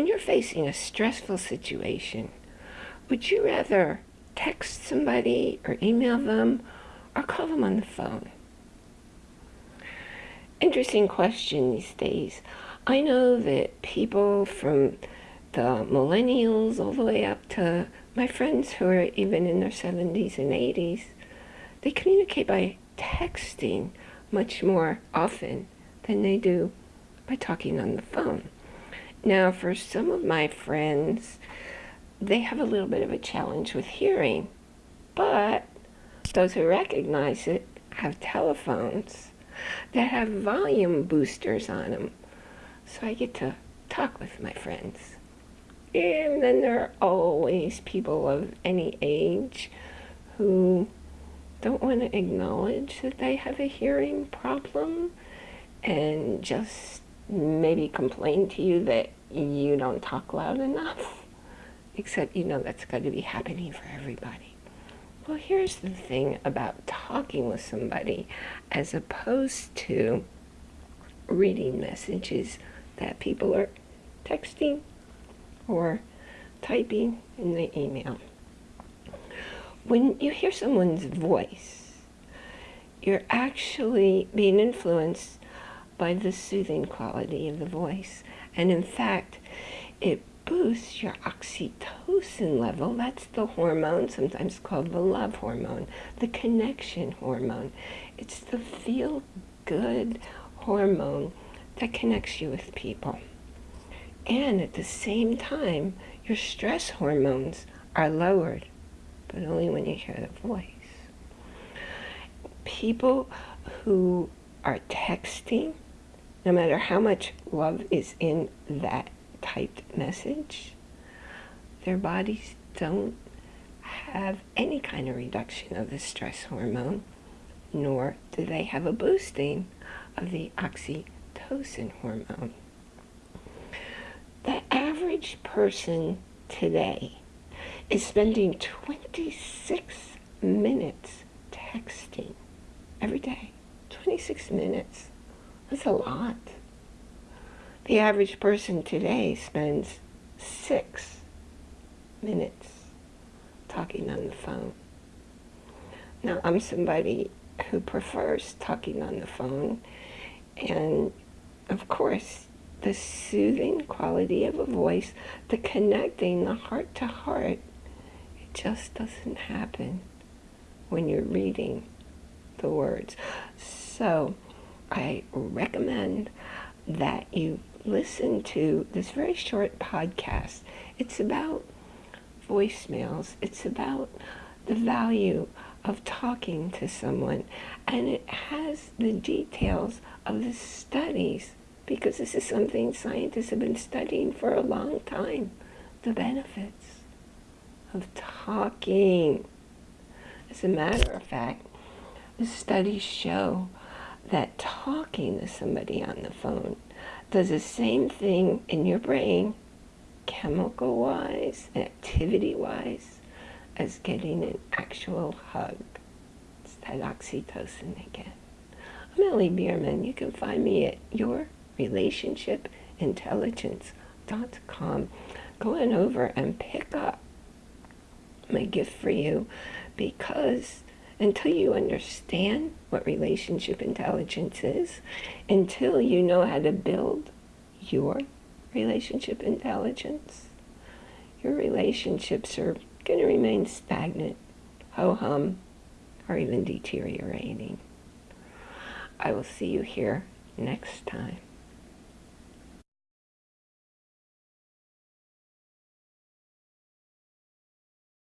When you're facing a stressful situation, would you rather text somebody or email them or call them on the phone? Interesting question these days. I know that people from the millennials all the way up to my friends who are even in their 70s and 80s, they communicate by texting much more often than they do by talking on the phone. Now, for some of my friends, they have a little bit of a challenge with hearing, but those who recognize it have telephones that have volume boosters on them. So I get to talk with my friends. And then there are always people of any age who don't want to acknowledge that they have a hearing problem and just maybe complain to you that you don't talk loud enough. Except you know that's got to be happening for everybody. Well, here's the thing about talking with somebody as opposed to reading messages that people are texting or typing in the email. When you hear someone's voice, you're actually being influenced by the soothing quality of the voice. And in fact, it boosts your oxytocin level. That's the hormone, sometimes called the love hormone, the connection hormone. It's the feel-good hormone that connects you with people. And at the same time, your stress hormones are lowered, but only when you hear the voice. People who are texting, no matter how much love is in that typed message, their bodies don't have any kind of reduction of the stress hormone, nor do they have a boosting of the oxytocin hormone. The average person today is spending 26 minutes texting every day. 26 minutes. That's a lot. The average person today spends six minutes talking on the phone. Now, I'm somebody who prefers talking on the phone, and of course, the soothing quality of a voice, the connecting, the heart to heart, it just doesn't happen when you're reading the words. So, I recommend that you listen to this very short podcast. It's about voicemails. It's about the value of talking to someone. And it has the details of the studies because this is something scientists have been studying for a long time. The benefits of talking. As a matter of fact, the studies show that talking to somebody on the phone does the same thing in your brain, chemical-wise, activity-wise, as getting an actual hug. It's that oxytocin again. I'm Ellie Bierman. You can find me at yourrelationshipintelligence.com. Go on over and pick up my gift for you because until you understand what relationship intelligence is, until you know how to build your relationship intelligence, your relationships are going to remain stagnant, ho-hum, or even deteriorating. I will see you here next time.